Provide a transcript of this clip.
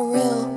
Real.